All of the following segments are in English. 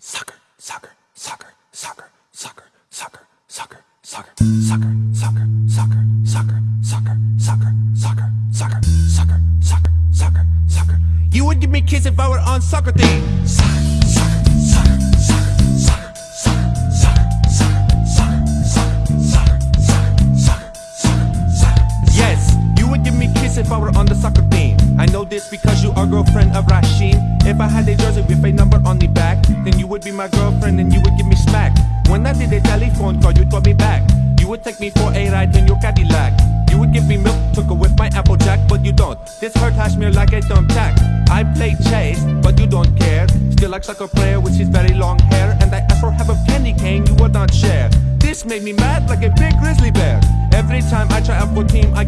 Soccer, soccer, soccer, soccer, soccer, soccer, soccer, soccer, soccer, soccer, soccer, soccer, soccer, soccer, soccer, soccer, soccer, soccer, soccer, soccer. You would give me kiss if I were on soccer team. Soccer, soccer, soccer, soccer, soccer, soccer, soccer, soccer, soccer, soccer, soccer, soccer, soccer, soccer. Yes, you would give me kiss if I were on the soccer team. I know this because you are girlfriend of Rashim. If I had a jersey with a number would be my girlfriend and you would give me smack. When I did a telephone call, you'd call me back. You would take me for a ride in your Cadillac. You would give me milk, took with my Applejack, but you don't. This hurt Hashmir like a thumbtack. I play chase, but you don't care. Still like soccer player with his very long hair, and I asked for half a candy cane, you would not share. This made me mad like a big grizzly bear. Every time I try out for team, I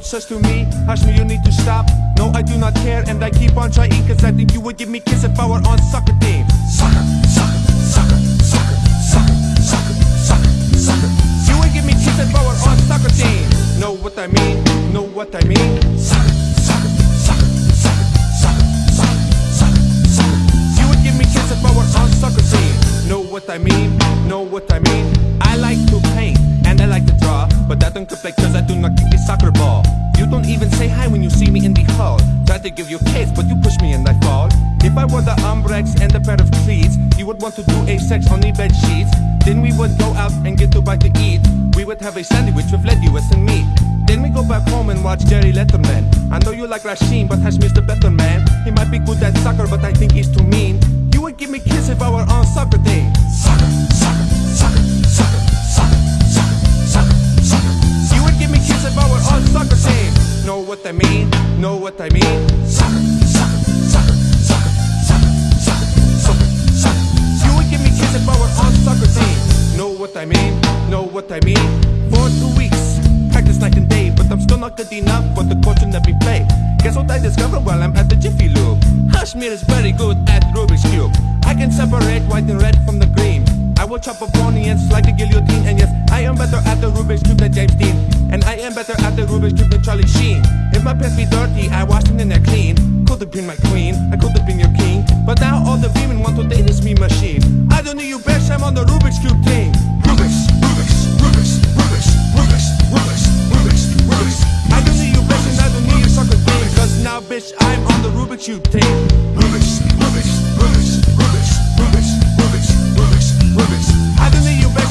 Coach says to me, Hashmi, you need to stop. No, I do not care, and I keep on trying, cause I think you would give me kiss if I were on soccer team. Soccer, soccer, soccer, soccer, soccer, soccer, soccer, soccer. You would give me kiss if I were on soccer team. Know what I mean? Know what I mean? Soccer, soccer, soccer, soccer, soccer, soccer, soccer, soccer. You would give me kiss if I were on soccer team. Know what I mean? Know what I mean? I like to paint and I like to draw, but I don't play cause I do not to give you kiss, but you push me and I fall. If I wore the Umbrex and a pair of cleats, you would want to do a sex on the bed sheets. Then we would go out and get to bite to eat. We would have a sandwich with lettuce and meat. Then we go back home and watch Jerry Letterman. I know you like Rashim, but Hashmir's the better man. He might be good at soccer, but I think he's too mean. You would give me kiss if I were on soccer team. Soccer, soccer, soccer, soccer, soccer, soccer, soccer, soccer. You would give me kiss if I were on soccer team. Know what I mean? Know what I mean? What I mean? For two weeks, practice night and day, but I'm still not good enough for the coach in every play. Guess what I discovered while I'm at the Jiffy Lube? Hashmir is very good at Rubik's Cube. I can separate white and red from the green. I will chop up onions like a guillotine, and yes, I am better at the Rubik's Cube than James Dean. And I am better at the Rubik's Cube than Charlie Sheen. If my pants be dirty, I wash them and they're clean. Could have been my queen, I could have been your king. But now all the women want to date this me machine. I don't need you, bitch, I'm on the Rubik's Cube team. what you think. Rubbish, rubbish, rubbish, rubbish, rubbish, rubbish, rubbish. I didn't need you back.